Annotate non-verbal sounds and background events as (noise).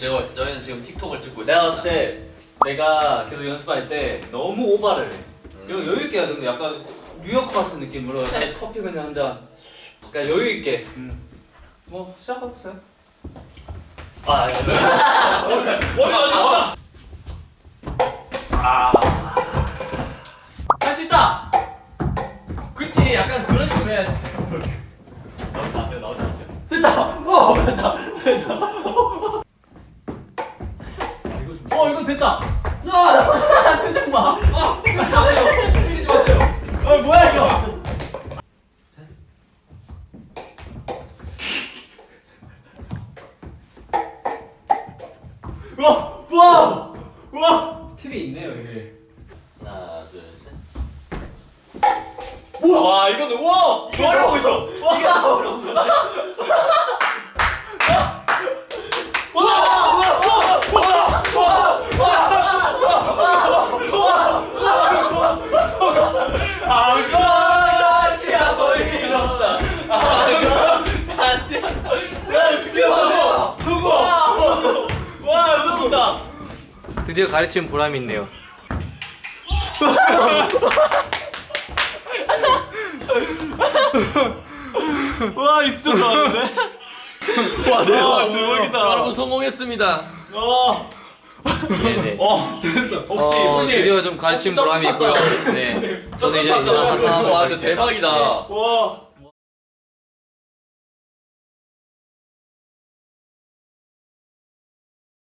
제가 저희는 지금 틱톡을 찍고 내가 있습니다. 봤을 때 내가 계속 연습할 때 너무 오바를 해. 이거 음. 여유 있게 해야 되는 거 약간 뉴욕 같은 느낌으로 약간 (laughs) 커피 그냥 한 잔. 그러니까 여유 있게. 음. 뭐 시작해 보세요. 아, 아니. (laughs) 머리 머리 맞으시다. 할수 있다. 그치 약간 그런 식으로 해야지. 어 됐다. 아 표정 봐. 아 때리지 마세요. 어, 뭐야 이거. 와, 와, 와. 팁이 있네요, 이게. 하나, 둘, 셋. 우와, 와, 이거는 와, 이거 어려워 있어. 이게 다 어려운 건데. 드디어 가르친 보람이 있네요. (laughs) 와, 이거 진짜 좋았는데? 와, 대박, 대박이다. 여러분 성공했습니다. 어, 네네. 어, 됐어. 혹시, 어, 혹시. 드디어 좀 가르친 보람이 있고요. 네. 저도 이제. 나가서 와, 진짜 하겠습니다. 대박이다. 네. 와.